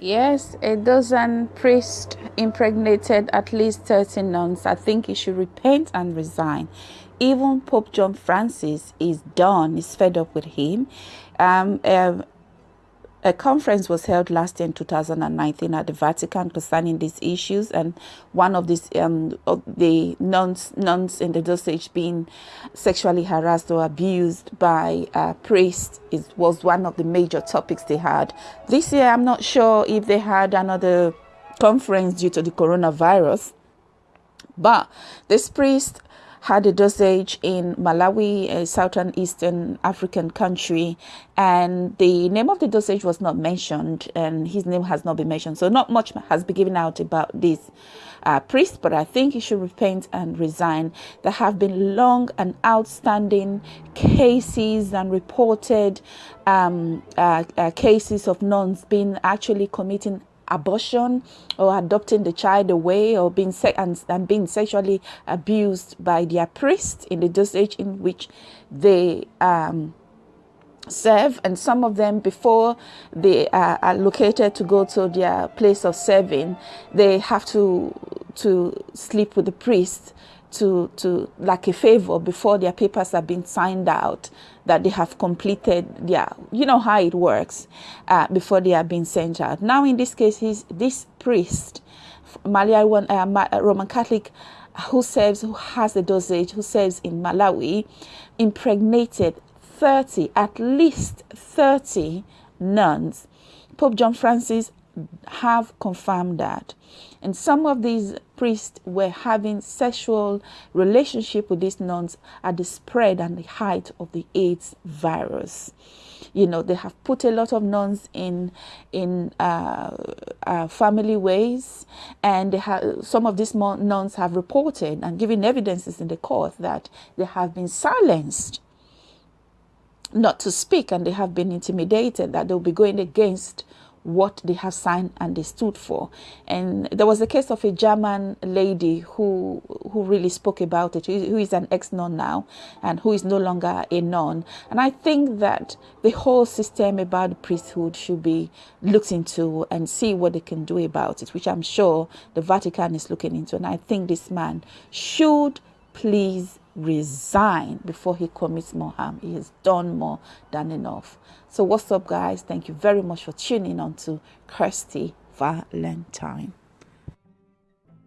Yes, a dozen priests impregnated at least 30 nuns. I think he should repent and resign. Even Pope John Francis is done, he's fed up with him. Um, um, a conference was held last year in 2019 at the Vatican concerning these issues, and one of these um, of the nuns nuns in the diocese being sexually harassed or abused by a priest is was one of the major topics they had this year. I'm not sure if they had another conference due to the coronavirus, but this priest had a diocese in Malawi, a southern eastern African country, and the name of the diocese was not mentioned, and his name has not been mentioned. So not much has been given out about this uh, priest, but I think he should repent and resign. There have been long and outstanding cases and reported um, uh, uh, cases of nuns being actually committing abortion or adopting the child away or being and, and being sexually abused by their priest in the diocese in which they um, serve. And some of them before they are allocated to go to their place of serving they have to to sleep with the priest to to like a favor before their papers have been signed out that they have completed their you know how it works uh, before they are being sent out. Now in this case he's this priest Malawi, uh, Roman Catholic who serves who has the diocese who serves in Malawi impregnated 30 at least 30 nuns. Pope John Francis have confirmed that. And some of these priests were having sexual relationship with these nuns at the spread and the height of the AIDS virus. You know, they have put a lot of nuns in in uh, uh, family ways, and they have some of these nuns have reported and given evidences in the court that they have been silenced not to speak and they have been intimidated that they'll be going against what they have signed and they stood for. And there was a case of a German lady who who really spoke about it, who is an ex-nun now and who is no longer a nun. And I think that the whole system about priesthood should be looked into and see what they can do about it, which I'm sure the Vatican is looking into. And I think this man should please resign before he commits more harm. He has done more than enough. So what's up guys? Thank you very much for tuning on to Kirsty Valentine.